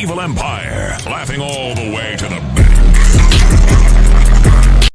Evil Empire, laughing all